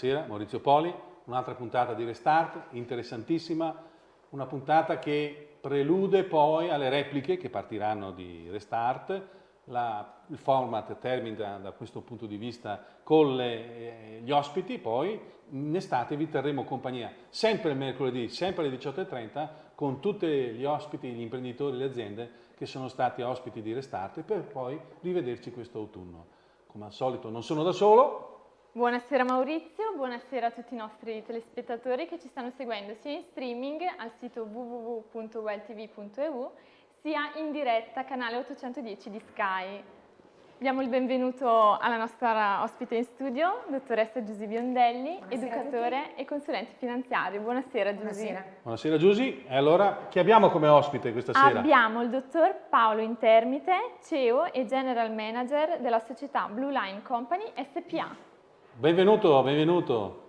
Buonasera, Maurizio Poli, un'altra puntata di Restart, interessantissima, una puntata che prelude poi alle repliche che partiranno di Restart, la, il format termina da questo punto di vista con le, eh, gli ospiti, poi in estate vi terremo compagnia sempre mercoledì, sempre alle 18.30 con tutti gli ospiti, gli imprenditori, le aziende che sono stati ospiti di Restart per poi rivederci questo autunno. Come al solito non sono da solo, Buonasera Maurizio, buonasera a tutti i nostri telespettatori che ci stanno seguendo sia in streaming al sito www.welltv.eu sia in diretta canale 810 di Sky. Diamo il benvenuto alla nostra ospite in studio, dottoressa Giusy Biondelli, buonasera educatore e consulente finanziario. Buonasera Giusy. Buonasera. Buonasera Giusy. E allora chi abbiamo come ospite questa sera? Abbiamo il dottor Paolo Intermite, CEO e General Manager della società Blue Line Company SPA. Benvenuto, benvenuto.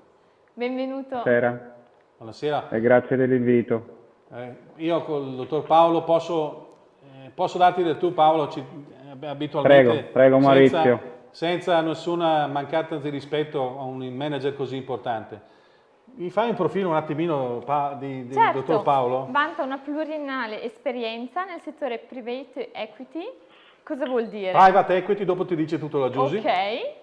Benvenuto. Buonasera. Buonasera. E grazie dell'invito. Eh, io con il dottor Paolo posso, eh, posso darti del tu Paolo, ci, eh, abitualmente. Prego, prego Maurizio. Senza, senza nessuna mancanza di rispetto a un manager così importante. Mi fai un profilo un attimino di, di certo, dottor Paolo? vanta una pluriennale esperienza nel settore private equity. Cosa vuol dire? Private equity, dopo ti dice tutto la Giusy. Ok,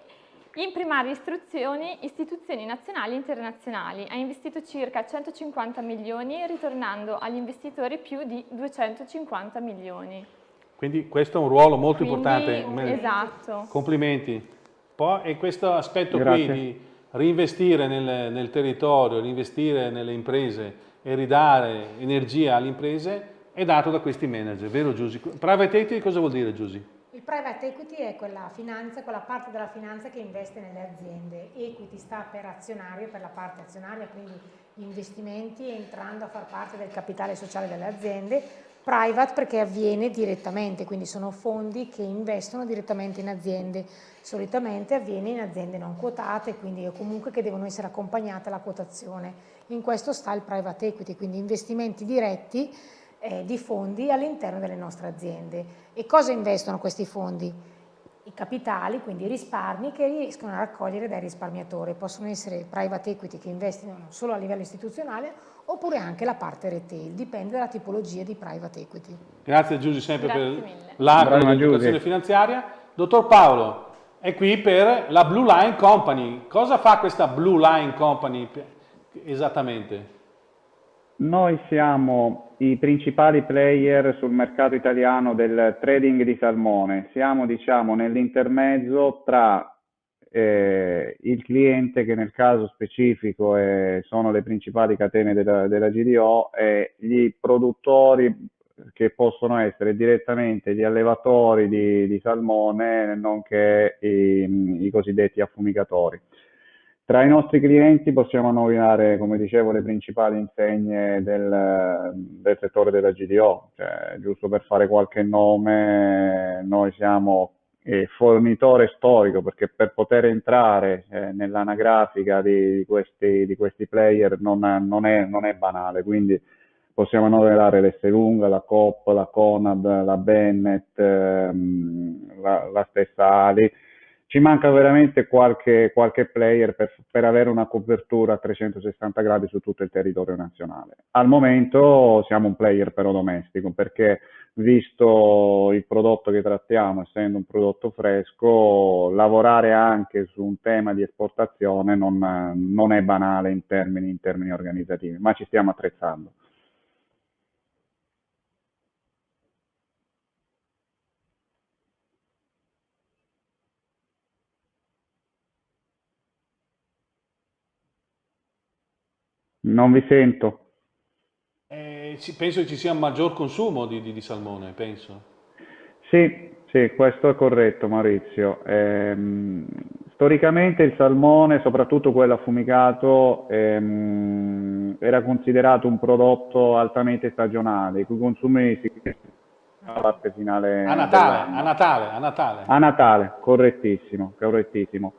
in primarie istruzioni, istituzioni nazionali e internazionali. Ha investito circa 150 milioni, ritornando agli investitori più di 250 milioni. Quindi questo è un ruolo molto Quindi, importante. Esatto. Complimenti. Poi, e questo aspetto Grazie. qui di reinvestire nel, nel territorio, reinvestire nelle imprese e ridare energia alle imprese è dato da questi manager, vero Giusy? Private equity cosa vuol dire Giusy? Il private equity è quella finanza, quella parte della finanza che investe nelle aziende. Equity sta per azionario, per la parte azionaria, quindi gli investimenti entrando a far parte del capitale sociale delle aziende. Private perché avviene direttamente, quindi sono fondi che investono direttamente in aziende. Solitamente avviene in aziende non quotate, quindi comunque che devono essere accompagnate alla quotazione. In questo sta il private equity, quindi investimenti diretti eh, di fondi all'interno delle nostre aziende. E cosa investono questi fondi? I capitali, quindi i risparmi che riescono a raccogliere dai risparmiatori. Possono essere private equity che investono solo a livello istituzionale oppure anche la parte retail, dipende dalla tipologia di private equity. Grazie Giusy sempre Grazie per la l'educazione finanziaria. Dottor Paolo, è qui per la Blue Line Company. Cosa fa questa Blue Line Company esattamente? Noi siamo i principali player sul mercato italiano del trading di salmone, siamo diciamo nell'intermezzo tra eh, il cliente che nel caso specifico è, sono le principali catene della, della GDO e gli produttori che possono essere direttamente gli allevatori di, di salmone nonché i, i cosiddetti affumicatori. Tra i nostri clienti possiamo nominare, come dicevo, le principali insegne del, del settore della GDO, cioè, giusto per fare qualche nome, noi siamo eh, fornitore storico perché per poter entrare eh, nell'anagrafica di, di, di, questi player non, non, è, non, è, banale, quindi possiamo nominare l'Esselunga, la Coop, la Conad, la Bennett, ehm, la, la stessa Ali, ci manca veramente qualche, qualche player per, per, avere una copertura a 360 gradi su tutto il territorio nazionale. Al momento siamo un player però domestico perché visto il prodotto che trattiamo, essendo un prodotto fresco, lavorare anche su un tema di esportazione non, non è banale in termini, in termini organizzativi, ma ci stiamo attrezzando. Non vi sento. Eh, penso che ci sia un maggior consumo di, di, di salmone, penso. Sì, sì, questo è corretto Maurizio. Ehm, storicamente il salmone, soprattutto quello affumicato, ehm, era considerato un prodotto altamente stagionale, i cui consumi si alla parte finale. A Natale, a Natale, a Natale. A Natale, correttissimo, correttissimo.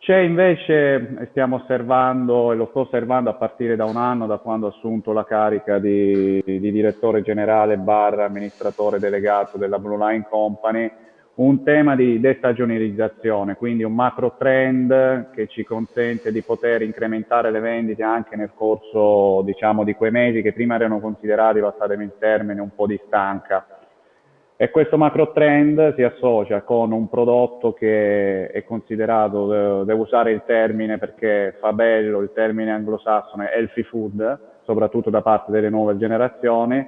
C'è invece, stiamo osservando, e lo sto osservando a partire da un anno, da quando ho assunto la carica di, di direttore generale barra amministratore delegato della Blue Line Company, un tema di destagionalizzazione, quindi un macro trend che ci consente di poter incrementare le vendite anche nel corso diciamo, di quei mesi che prima erano considerati, passatemi il termine, un po' di stanca. E questo macro trend si associa con un prodotto che è considerato, devo usare il termine perché fa bello, il termine anglosassone, healthy food, soprattutto da parte delle nuove generazioni,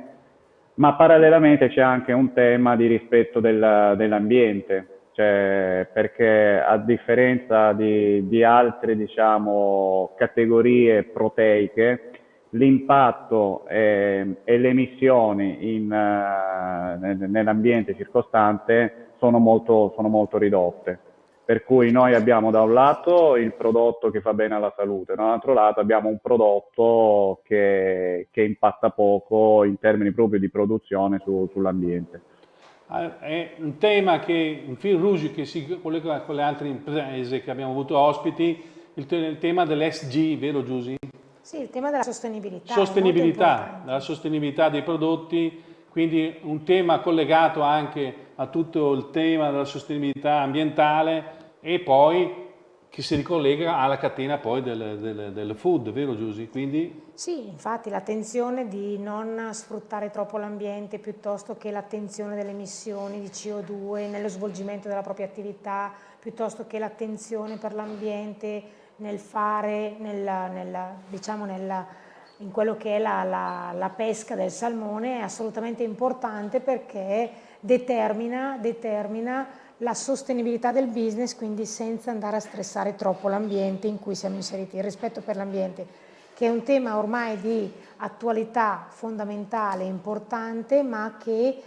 ma parallelamente c'è anche un tema di rispetto del, dell'ambiente, cioè, perché a differenza di, di altre diciamo, categorie proteiche, l'impatto e, e, le emissioni in, uh, nell'ambiente circostante sono molto, sono molto ridotte. Per cui noi abbiamo da un lato il prodotto che fa bene alla salute, dall'altro lato abbiamo un prodotto che, che impatta poco in termini proprio di produzione su, sull'ambiente. Ah, è un tema che, un fil rouge che si collega con le altre imprese che abbiamo avuto ospiti, il, il tema dell'SG, vero Giusy? Sì, il tema della sostenibilità. Sostenibilità, della sostenibilità dei prodotti, quindi un tema collegato anche a tutto il tema della sostenibilità ambientale e poi che si ricollega alla catena poi del, del, del food, vero Giusy? Quindi... Sì, infatti l'attenzione di non sfruttare troppo l'ambiente piuttosto che l'attenzione delle emissioni di CO2 nello svolgimento della propria attività, piuttosto che l'attenzione per l'ambiente nel fare, nella, nella, diciamo nella, in quello che è la, la, la pesca del salmone è assolutamente importante perché determina, determina la sostenibilità del business, quindi senza andare a stressare troppo l'ambiente in cui siamo inseriti, il rispetto per l'ambiente, che è un tema ormai di attualità fondamentale, importante, ma che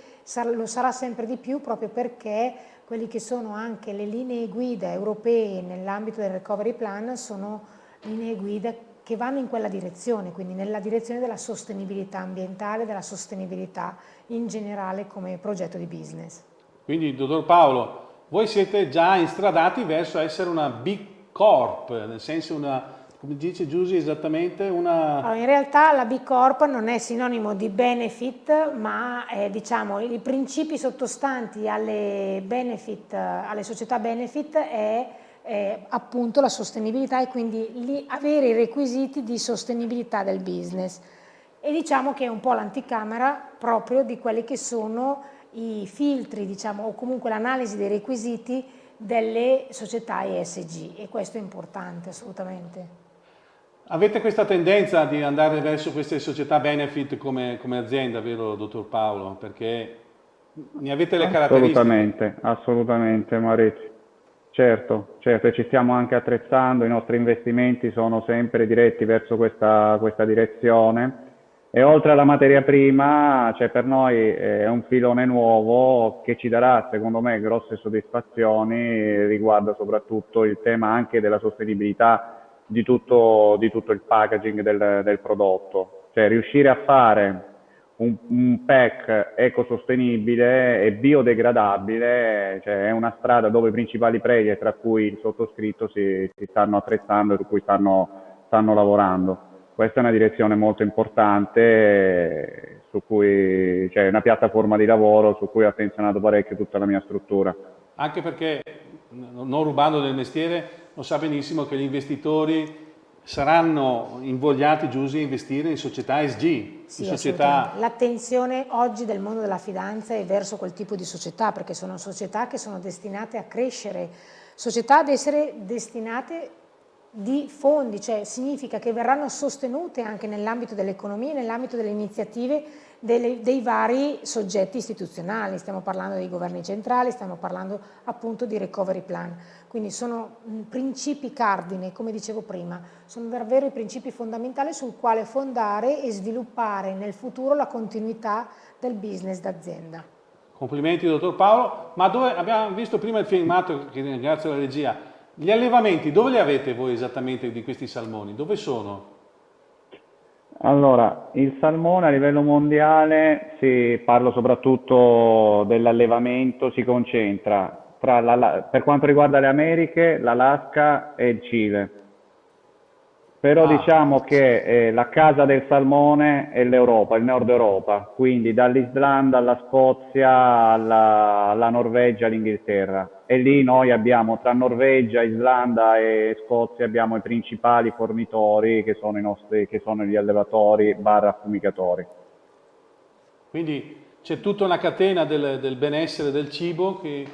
lo sarà sempre di più proprio perché quelli che sono anche le linee guida europee nell'ambito del recovery plan sono linee guida che vanno in quella direzione, quindi nella direzione della sostenibilità ambientale, della sostenibilità in generale come progetto di business. Quindi, dottor Paolo, voi siete già instradati verso essere una big corp, nel senso una, come dice Giusy esattamente, una... Allora, in realtà la big corp non è sinonimo di benefit, ma è, diciamo, i principi sottostanti alle, benefit, alle società benefit è eh, appunto la sostenibilità e quindi lì avere i requisiti di sostenibilità del business. E diciamo che è un po' l'anticamera proprio di quelli che sono i filtri, diciamo, o comunque l'analisi dei requisiti delle società ESG e questo è importante assolutamente. Avete questa tendenza di andare verso queste società benefit come, come azienda, vero dottor Paolo? Perché ne avete le caratteristiche? Assolutamente, assolutamente Maurizio. Certo, certo, ci stiamo anche attrezzando, i nostri investimenti sono sempre diretti verso questa, questa direzione e oltre alla materia prima, cioè per noi è un filone nuovo che ci darà, secondo me, grosse soddisfazioni riguardo soprattutto il tema anche della sostenibilità di tutto, di tutto il packaging del, del prodotto. Cioè riuscire a fare un, un pack ecosostenibile e biodegradabile cioè è una strada dove i principali player, tra cui il sottoscritto, si, si stanno attrezzando e su cui stanno, stanno lavorando. Questa è una direzione molto importante su cui cioè una piattaforma di lavoro su cui ho attenzionato parecchio tutta la mia struttura. Anche perché, non rubando del mestiere, lo sa benissimo che gli investitori saranno invogliati giusti a investire in società ESG. Sì, società... L'attenzione oggi del mondo della finanza è verso quel tipo di società, perché sono società che sono destinate a crescere, società ad essere destinate di fondi, cioè significa che verranno sostenute anche nell'ambito dell'economia, nell'ambito delle iniziative delle, dei vari soggetti istituzionali, stiamo parlando dei governi centrali, stiamo parlando appunto di recovery plan, quindi sono principi cardine, come dicevo prima, sono davvero i principi fondamentali sul quale fondare e sviluppare nel futuro la continuità del business d'azienda. Complimenti dottor Paolo, ma dove abbiamo visto prima il filmato, che ringrazio la regia, gli allevamenti, dove li avete voi esattamente di questi salmoni? Dove sono? Allora, il salmone a livello mondiale, si parlo soprattutto dell'allevamento, si concentra tra la, per quanto riguarda le Americhe, l'Alaska e il Cile. Però ah. diciamo che eh, la casa del salmone è l'Europa, il nord Europa, quindi dall'Islanda alla Scozia alla, alla Norvegia all'Inghilterra. E lì noi abbiamo tra Norvegia, Islanda e Scozia abbiamo i principali fornitori che sono, i nostri, che sono gli allevatori barra affumicatori. Quindi c'è tutta una catena del, del, benessere del cibo che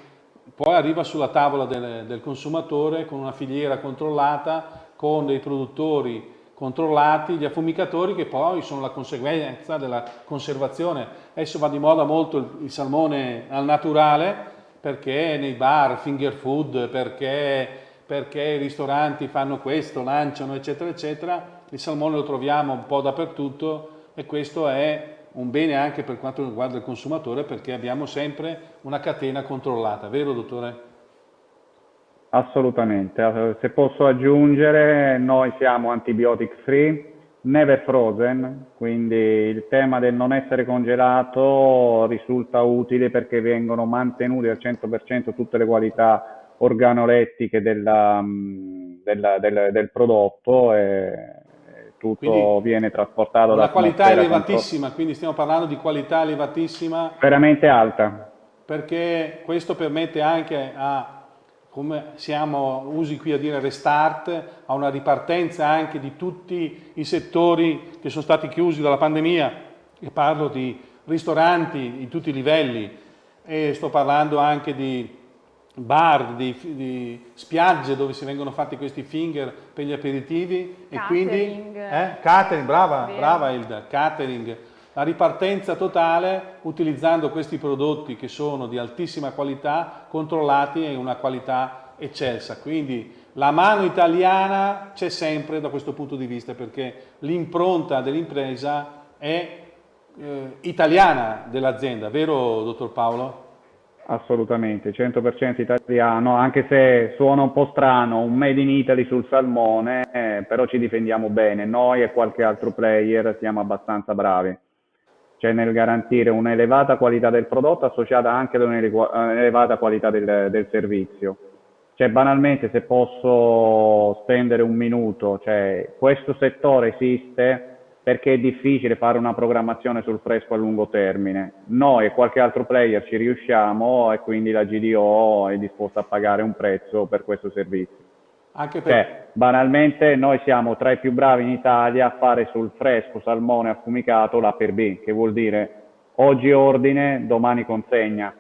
poi arriva sulla tavola del, del consumatore con una filiera controllata con dei produttori controllati, gli affumicatori che poi sono la conseguenza della conservazione. Adesso va di moda molto il, il salmone al naturale perché nei bar, finger food, perché, perché i ristoranti fanno questo, lanciano eccetera eccetera. Il salmone lo troviamo un po' dappertutto e questo è un bene anche per quanto riguarda il consumatore perché abbiamo sempre una catena controllata, vero dottore? Assolutamente, se posso aggiungere, noi siamo antibiotic free, never frozen, quindi il tema del non essere congelato risulta utile perché vengono mantenute al 100% tutte le qualità organolettiche della, della, del, del, prodotto e tutto quindi viene trasportato da... Una qualità elevatissima, contro... quindi stiamo parlando di qualità elevatissima. Veramente alta. Perché questo permette anche a come siamo usi qui a dire restart, a una ripartenza anche di tutti i settori che sono stati chiusi dalla pandemia, e parlo di ristoranti in tutti i livelli, e sto parlando anche di bar, di, di spiagge dove si vengono fatti questi finger per gli aperitivi catering. e quindi eh? catering, brava, brava Ilda, catering la ripartenza totale utilizzando questi prodotti che sono di altissima qualità, controllati e una qualità eccelsa. Quindi la mano italiana c'è sempre da questo punto di vista perché l'impronta dell'impresa è eh, italiana dell'azienda, vero dottor Paolo? Assolutamente, 100% italiano, anche se suona un po' strano, un made in Italy sul salmone, eh, però ci difendiamo bene, noi e qualche altro player siamo abbastanza bravi cioè nel garantire un'elevata qualità del prodotto associata anche ad un'elevata qualità del, del, servizio. Cioè banalmente se posso spendere un minuto, cioè questo settore esiste perché è difficile fare una programmazione sul fresco a lungo termine. Noi e qualche altro player ci riusciamo e quindi la GDO è disposta a pagare un prezzo per questo servizio. Anche per... Cioè, banalmente noi siamo tra i più bravi in Italia a fare sul fresco salmone affumicato l'A per B, che vuol dire oggi ordine, domani consegna.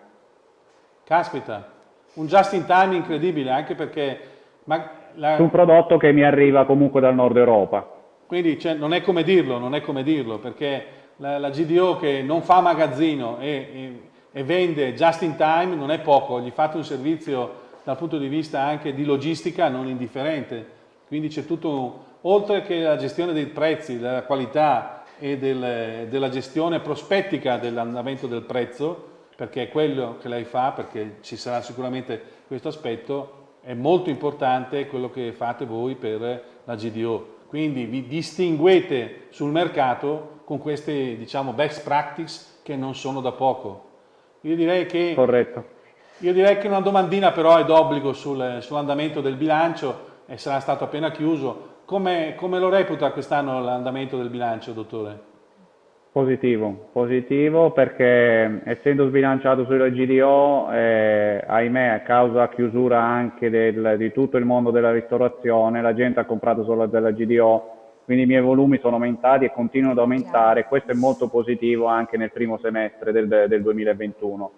Caspita, un just in time incredibile, anche perché... La... Un prodotto che mi arriva comunque dal nord Europa. Quindi cioè, non è come dirlo, non è come dirlo, perché la, la GDO che non fa magazzino e, e, e vende just in time non è poco, gli fate un servizio dal punto di vista anche di logistica non indifferente. Quindi c'è tutto, oltre che la gestione dei prezzi, della qualità e del, della gestione prospettica dell'andamento del prezzo, perché è quello che lei fa, perché ci sarà sicuramente questo aspetto, è molto importante quello che fate voi per la GDO. Quindi vi distinguete sul mercato con queste diciamo, best practice che non sono da poco. Io direi che Corretto io direi che una domandina però è d'obbligo sul, sull'andamento del bilancio e sarà stato appena chiuso. Come, come lo reputa quest'anno l'andamento del bilancio, dottore? Positivo, positivo perché essendo sbilanciato sulla GDO, eh, ahimè, a causa chiusura anche del, di tutto il mondo della ristorazione, la gente ha comprato solo della GDO, quindi i miei volumi sono aumentati e continuano ad aumentare. Questo è molto positivo anche nel primo semestre del, del 2021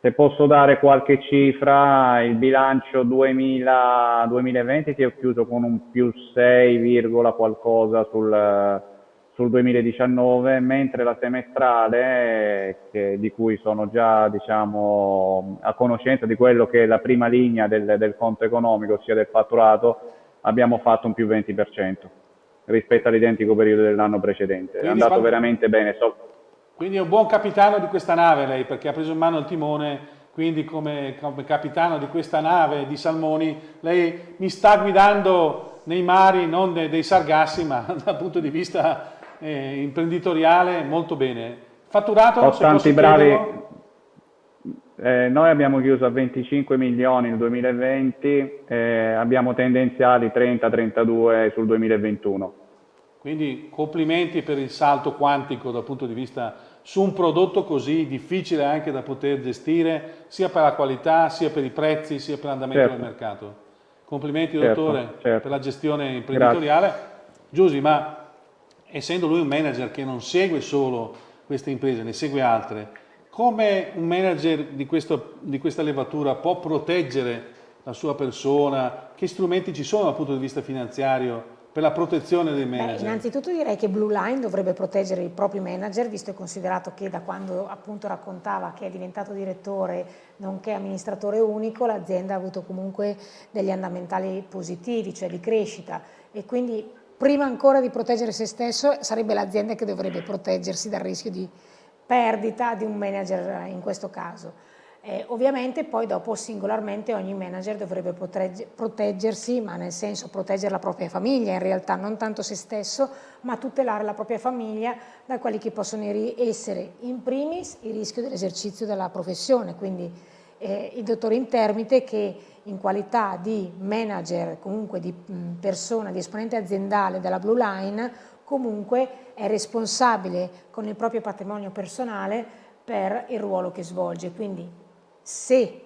se posso dare qualche cifra, il bilancio 2000, 2020 ti ho chiuso con un più 6, qualcosa sul, sul 2019, mentre la semestrale, che, di cui sono già diciamo, a conoscenza di quello che è la prima linea del, del conto economico, ossia del fatturato, abbiamo fatto un più 20% rispetto all'identico periodo dell'anno precedente. Quindi è andato quando... veramente bene. So, quindi è un buon capitano di questa nave lei, perché ha preso in mano il timone, quindi come, come capitano di questa nave di Salmoni, lei mi sta guidando nei mari, non dei, dei sargassi, ma dal punto di vista eh, imprenditoriale molto bene. Fatturato? Ho tanti bravi, eh, noi abbiamo chiuso a 25 milioni nel 2020, eh, abbiamo tendenziali 30-32 sul 2021. Quindi complimenti per il salto quantico dal punto di vista su un prodotto così difficile anche da poter gestire, sia per la qualità, sia per i prezzi, sia per l'andamento certo. del mercato. Complimenti certo, dottore certo. per la gestione imprenditoriale. Grazie. Giusy, ma essendo lui un manager che non segue solo queste imprese, ne segue altre, come un manager di, questo, di questa levatura può proteggere la sua persona? Che strumenti ci sono dal punto di vista finanziario per la protezione dei manager? Beh, innanzitutto direi che Blue Line dovrebbe proteggere i propri manager, visto e considerato che da quando appunto raccontava che è diventato direttore nonché amministratore unico, l'azienda ha avuto comunque degli andamentali positivi, cioè di crescita e quindi prima ancora di proteggere se stesso sarebbe l'azienda che dovrebbe proteggersi dal rischio di perdita di un manager in questo caso. Eh, ovviamente poi dopo singolarmente ogni manager dovrebbe proteggersi, ma nel senso proteggere la propria famiglia in realtà, non tanto se stesso, ma tutelare la propria famiglia da quelli che possono essere in primis il rischio dell'esercizio della professione, quindi eh, il dottore Intermite che in qualità di manager, comunque di persona, di esponente aziendale della Blue Line, comunque è responsabile con il proprio patrimonio personale per il ruolo che svolge. Quindi se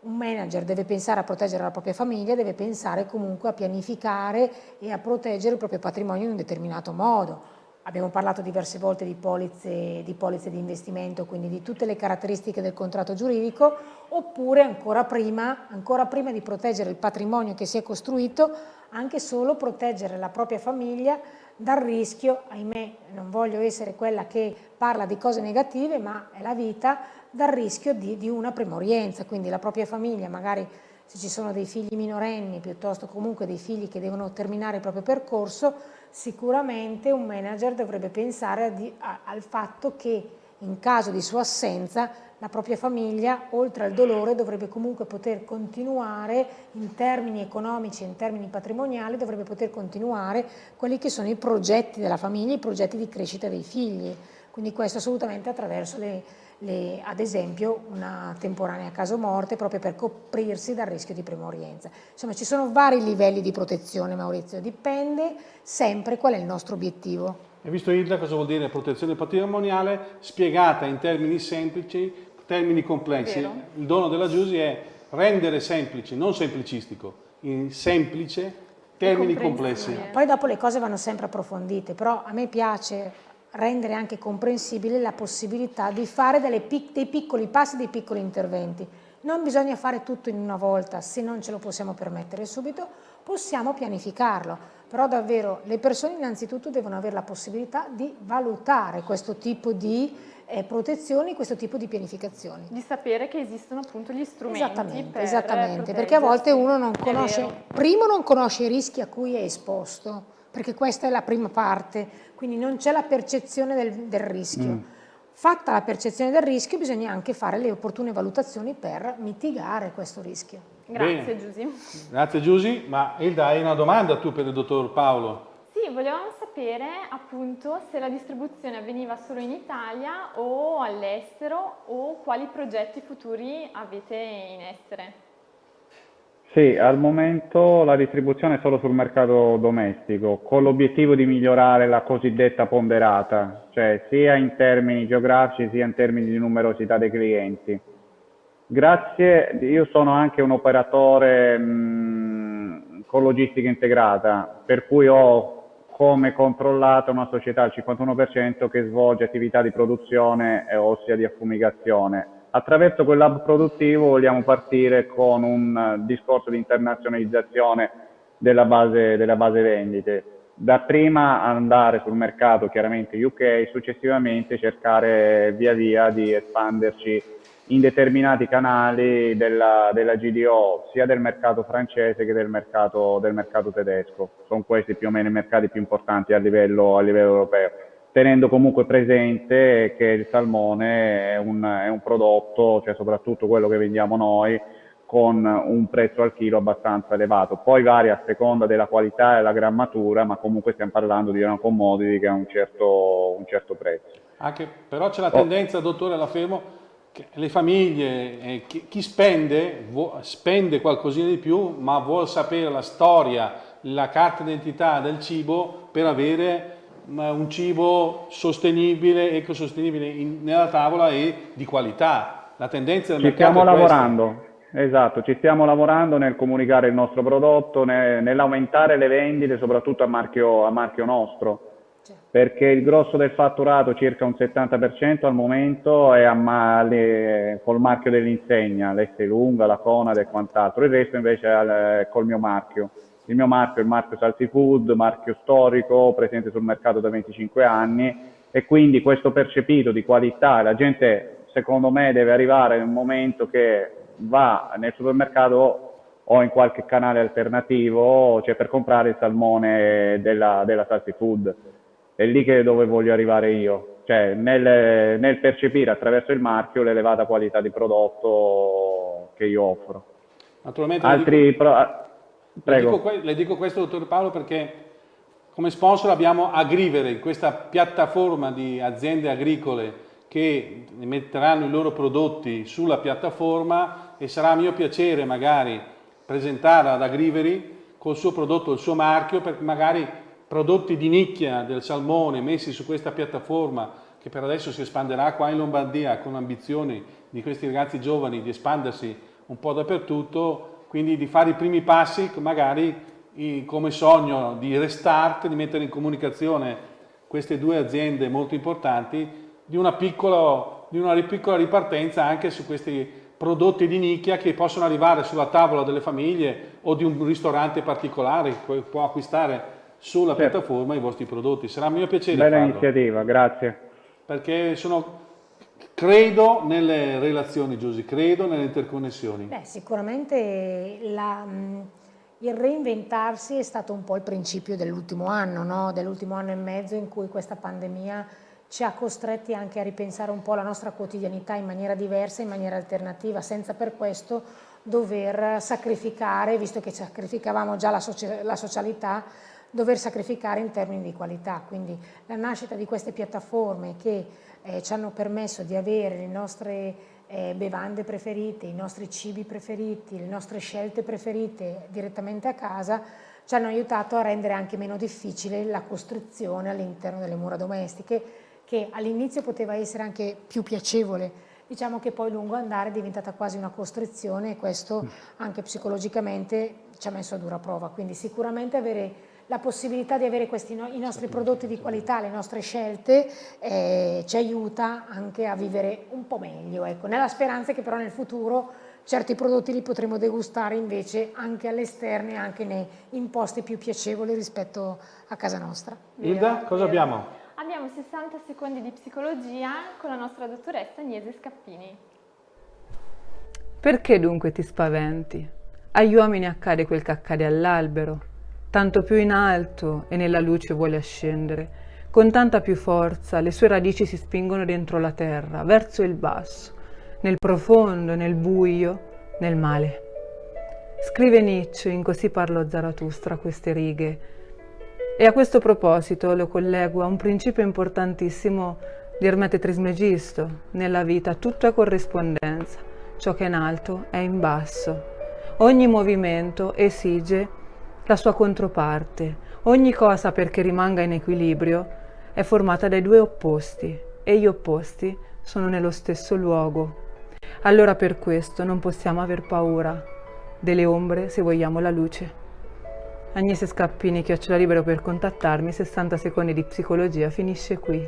un manager deve pensare a proteggere la propria famiglia, deve pensare comunque a pianificare e a proteggere il proprio patrimonio in un determinato modo. Abbiamo parlato diverse volte di polizze, di polizze di investimento, quindi di tutte le caratteristiche del contratto giuridico, oppure ancora prima, ancora prima di proteggere il patrimonio che si è costruito, anche solo proteggere la propria famiglia dal rischio, ahimè non voglio essere quella che parla di cose negative, ma è la vita, dal rischio di, di una premorienza, quindi la propria famiglia, magari se ci sono dei figli minorenni, piuttosto comunque dei figli che devono terminare il proprio percorso, sicuramente un manager dovrebbe pensare a, a, al fatto che in caso di sua assenza la propria famiglia, oltre al dolore, dovrebbe comunque poter continuare in termini economici in termini patrimoniali, dovrebbe poter continuare quelli che sono i progetti della famiglia, i progetti di crescita dei figli. Quindi questo assolutamente attraverso le, le, ad esempio una temporanea caso morte proprio per coprirsi dal rischio di premorienza. Insomma ci sono vari livelli di protezione Maurizio, dipende sempre qual è il nostro obiettivo. Hai visto Ilda cosa vuol dire protezione patrimoniale spiegata in termini semplici, termini complessi. Il dono della Giusy è rendere semplice, non semplicistico, in semplice termini complessi. Poi dopo le cose vanno sempre approfondite, però a me piace rendere anche comprensibile la possibilità di fare pic dei piccoli passi, dei piccoli interventi. Non bisogna fare tutto in una volta, se non ce lo possiamo permettere subito, possiamo pianificarlo, però davvero le persone innanzitutto devono avere la possibilità di valutare questo tipo di eh, protezioni, questo tipo di pianificazioni. Di sapere che esistono appunto gli strumenti Esattamente, esattamente perché a volte uno non conosce, primo non conosce i rischi a cui è esposto, perché questa è la prima parte, quindi non c'è la percezione del, del rischio. Mm. Fatta la percezione del rischio bisogna anche fare le opportune valutazioni per mitigare questo rischio. Grazie Giusy. Grazie Giusy, ma Ilda hai una domanda tu per il dottor Paolo? Sì, volevamo sapere appunto se la distribuzione avveniva solo in Italia o all'estero o quali progetti futuri avete in essere. Sì, al momento la distribuzione è solo sul mercato domestico, con l'obiettivo di migliorare la cosiddetta ponderata, cioè sia in termini geografici sia in termini di numerosità dei clienti. Grazie, io sono anche un operatore mh, con logistica integrata, per cui ho come controllata una società al 51% che svolge attività di produzione, ossia di affumigazione Attraverso quel lab produttivo vogliamo partire con un eh, discorso di internazionalizzazione della base, della base vendite. Da prima andare sul mercato chiaramente UK, successivamente cercare via via di espanderci in determinati canali della, della, GDO, sia del mercato francese che del mercato, del mercato tedesco. Sono questi più o meno i mercati più importanti a livello, a livello europeo tenendo comunque presente che il salmone è un, è un prodotto, cioè soprattutto quello che vendiamo noi, con un prezzo al chilo abbastanza elevato. Poi varia a seconda della qualità e della grammatura, ma comunque stiamo parlando di una commodity che ha un certo, un certo prezzo. Anche, però c'è la tendenza, oh. dottore, la fermo, le famiglie, eh, chi, chi, spende, spende qualcosina di più, ma vuole sapere la storia, la carta d'identità del cibo per avere un cibo sostenibile, ecosostenibile in, nella tavola e di qualità. La tendenza del ci mercato stiamo lavorando, esatto, ci stiamo lavorando nel comunicare il nostro prodotto, nell'aumentare le vendite, soprattutto a marchio, a marchio nostro perché il grosso del fatturato, circa un 70% al momento, è a le, col marchio dell'insegna, l'Este Lunga, la Conad e quant'altro, il resto invece è col mio marchio. Il mio marchio è il marchio Salty Food, marchio storico, presente sul mercato da 25 anni. E quindi questo percepito di qualità, la gente secondo me deve arrivare in un momento che va nel supermercato o in qualche canale alternativo, cioè per comprare il salmone della, della Salty Food. È lì che dove voglio arrivare io, cioè nel, nel percepire attraverso il marchio l'elevata qualità di prodotto che io offro. Naturalmente Altri dico, pro... Prego. Le dico, le dico questo, dottor Paolo, perché come sponsor abbiamo Agrivere, questa piattaforma di aziende agricole che metteranno i loro prodotti sulla piattaforma e sarà mio piacere magari presentare ad Agriveri col suo prodotto, il suo marchio, per magari prodotti di nicchia del salmone messi su questa piattaforma che per adesso si espanderà qua in Lombardia con ambizioni di questi ragazzi giovani di espandersi un po' dappertutto, quindi di fare i primi passi magari come sogno di restart, di mettere in comunicazione queste due aziende molto importanti, di una piccola, di una piccola ripartenza anche su questi prodotti di nicchia che possono arrivare sulla tavola delle famiglie o di un ristorante particolare che può acquistare sulla certo. piattaforma i vostri prodotti. Sarà un mio piacere Bella farlo. iniziativa, grazie. Perché sono, credo nelle relazioni, Giusy, credo nelle interconnessioni. Beh, sicuramente la, il reinventarsi è stato un po' il principio dell'ultimo anno, no? dell'ultimo anno e mezzo in cui questa pandemia ci ha costretti anche a ripensare un po' la nostra quotidianità in maniera diversa, in maniera alternativa, senza per questo dover sacrificare, visto che sacrificavamo già la, socia la socialità, dover sacrificare in termini di qualità. Quindi la nascita di queste piattaforme che eh, ci hanno permesso di avere le nostre eh, bevande preferite, i nostri cibi preferiti, le nostre scelte preferite direttamente a casa, ci hanno aiutato a rendere anche meno difficile la costruzione all'interno delle mura domestiche, che all'inizio poteva essere anche più piacevole, diciamo che poi lungo andare è diventata quasi una costrizione e questo anche psicologicamente ci ha messo a dura prova, quindi sicuramente avere la possibilità di avere questi no i nostri prodotti di qualità, le nostre scelte, eh, ci aiuta anche a vivere un po' meglio, ecco, nella speranza che però nel futuro certi prodotti li potremo degustare invece anche all'esterno e anche nei, in posti più piacevoli rispetto a casa nostra. Ilda, cosa abbiamo? Abbiamo 60 secondi di psicologia con la nostra dottoressa Agnese Scappini. Perché dunque ti spaventi? Agli uomini accade quel che accade all'albero tanto più in alto e nella luce vuole ascendere. Con tanta più forza le sue radici si spingono dentro la terra, verso il basso, nel profondo, nel buio, nel male. Scrive Nietzsche in Così parlò Zarathustra queste righe. E a questo proposito lo collego a un principio importantissimo di Ermete Trismegisto. Nella vita tutto è corrispondenza. Ciò che è in alto è in basso. Ogni movimento esige la sua controparte. Ogni cosa perché rimanga in equilibrio è formata dai due opposti e gli opposti sono nello stesso luogo. Allora per questo non possiamo aver paura delle ombre se vogliamo la luce. Agnese Scappini, chiocciola libero per contattarmi, 60 secondi di psicologia, finisce qui.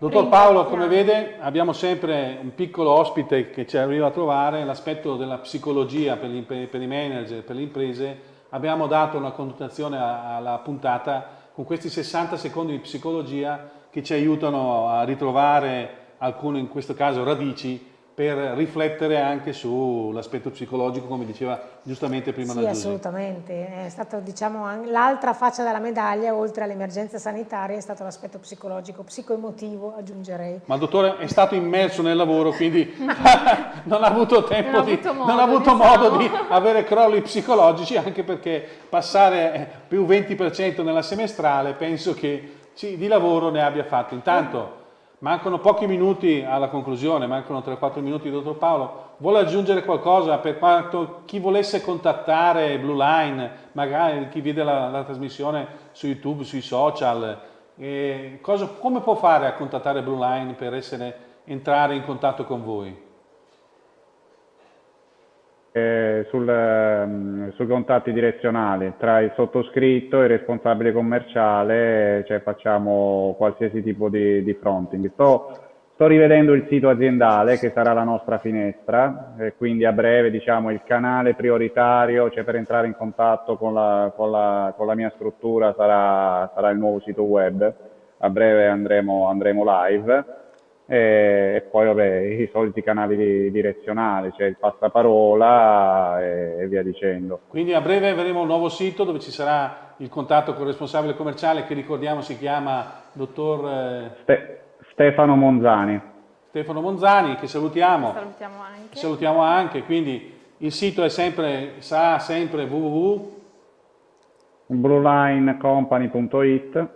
Dottor Paolo, come vede, abbiamo sempre un piccolo ospite che ci arriva a trovare, l'aspetto della psicologia per, gli, per, i manager, per le imprese. Abbiamo dato una connotazione alla puntata con questi 60 secondi di psicologia che ci aiutano a ritrovare alcune, in questo caso, radici per riflettere anche sull'aspetto psicologico, come diceva giustamente prima sì, la Sì, assolutamente. È stato, diciamo, l'altra faccia della medaglia, oltre all'emergenza sanitaria, è stato l'aspetto psicologico, psicoemotivo, aggiungerei. Ma il dottore è stato immerso nel lavoro, quindi non ha avuto tempo non di, avuto modo, non ha avuto diciamo. modo di avere crolli psicologici, anche perché passare più 20% nella semestrale, penso che sì, di lavoro ne abbia fatto. Intanto Mancano pochi minuti alla conclusione, mancano 3-4 minuti, dottor Paolo. Vuole aggiungere qualcosa per quanto chi volesse contattare Blue Line, magari chi vede la, la trasmissione su YouTube, sui social, eh, cosa, come può fare a contattare Blue Line per essere, entrare in contatto con voi? Eh, sul, um, sui contatti direzionali tra il sottoscritto e il responsabile commerciale, cioè facciamo qualsiasi tipo di, di fronting. Sto, sto, rivedendo il sito aziendale che sarà la nostra finestra, e quindi a breve diciamo il canale prioritario, cioè per entrare in contatto con la, con la, con la mia struttura sarà, sarà, il nuovo sito web, a breve andremo, andremo live e, poi vabbè, i soliti canali direzionali, cioè il passaparola e, e, via dicendo. Quindi a breve avremo un nuovo sito dove ci sarà il contatto con il responsabile commerciale che ricordiamo si chiama dottor eh... Ste Stefano Monzani. Stefano Monzani che salutiamo. Salutiamo anche. Salutiamo anche, quindi il sito è sempre, sarà sempre www.bluelinecompany.it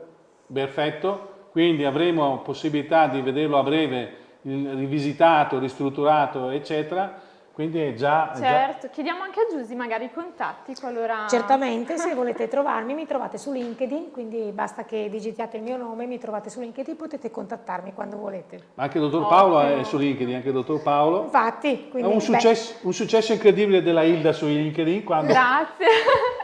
Perfetto quindi avremo possibilità di vederlo a breve rivisitato, ristrutturato, eccetera. Quindi è già... Certo, già... chiediamo anche a Giusy magari i contatti qualora... Certamente, se volete trovarmi mi trovate su LinkedIn, quindi basta che digitiate il mio nome, mi trovate su LinkedIn, potete contattarmi quando volete. Ma anche il dottor Paolo è su LinkedIn, anche il dottor Paolo. Infatti, quindi... È un successo, un successo incredibile della Hilda su LinkedIn quando, Grazie.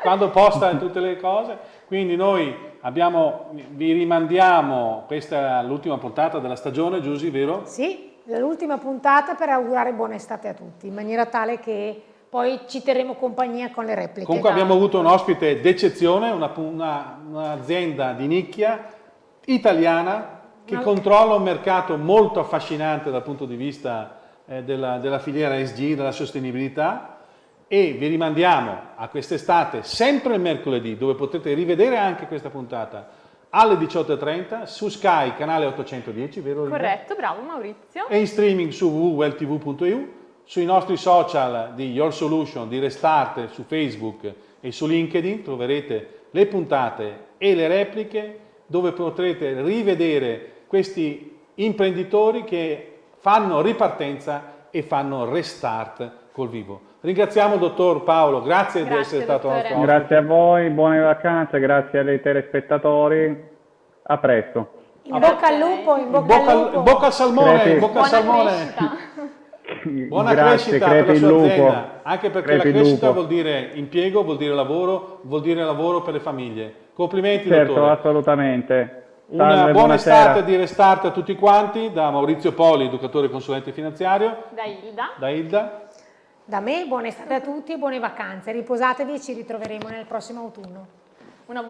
quando posta tutte le cose. Quindi noi abbiamo, vi rimandiamo, questa è l'ultima puntata della stagione, Giusy, vero? Sì, l'ultima puntata per augurare buona estate a tutti, in maniera tale che poi ci terremo compagnia con le repliche. Comunque abbiamo avuto un ospite d'eccezione, un'azienda una, di nicchia italiana che no. controlla un mercato molto affascinante dal punto di vista eh, della, della filiera ESG, della sostenibilità e vi rimandiamo a quest'estate sempre il mercoledì dove potete rivedere anche questa puntata alle 18.30 su Sky canale 810, vero? Corretto, bravo Maurizio. E in streaming su www.welltv.eu, sui nostri social di Your Solution, di Restart su Facebook e su LinkedIn troverete le puntate e le repliche dove potrete rivedere questi imprenditori che fanno ripartenza e fanno restart col vivo. Ringraziamo il dottor Paolo, grazie, grazie di essere stato nostro ospite. Grazie a voi, buone vacanze, grazie ai telespettatori, a presto. In bocca al lupo, in bocca, bocca al lupo. Bocca al salmone, crepi. bocca al salmone. Buona Grazie, crescita per la sua lupo. azienda, anche perché crepi la crescita lupo. vuol dire impiego, vuol dire lavoro, vuol dire lavoro per le famiglie. Complimenti certo, dottore. assolutamente. Una Salve, buona buonasera. estate di Restart a tutti quanti, da Maurizio Poli, educatore e consulente finanziario. Da Ilda. Da Ilda. Da me buona estate a tutti e buone vacanze. Riposatevi e ci ritroveremo nel prossimo autunno. Una...